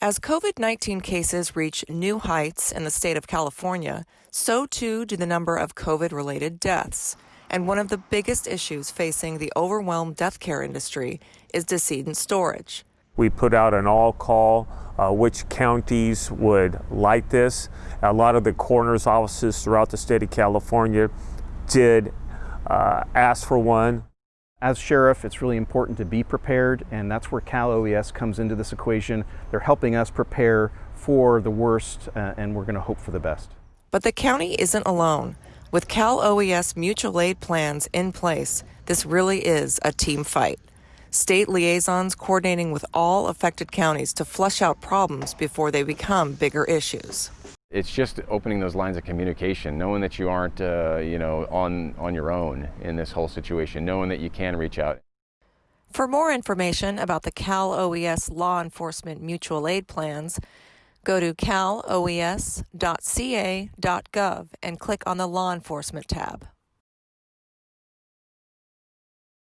As COVID 19 cases reach new heights in the state of California, so too do the number of COVID related deaths. And one of the biggest issues facing the overwhelmed death care industry is decedent storage. We put out an all call uh, which counties would like this. A lot of the coroner's offices throughout the state of California did uh, ask for one. As sheriff, it's really important to be prepared, and that's where Cal OES comes into this equation. They're helping us prepare for the worst, uh, and we're going to hope for the best. But the county isn't alone. With Cal OES mutual aid plans in place, this really is a team fight. State liaisons coordinating with all affected counties to flush out problems before they become bigger issues. It's just opening those lines of communication, knowing that you aren't, uh, you know, on on your own in this whole situation, knowing that you can reach out. For more information about the Cal OES law enforcement mutual aid plans, go to caloes.ca.gov and click on the law enforcement tab.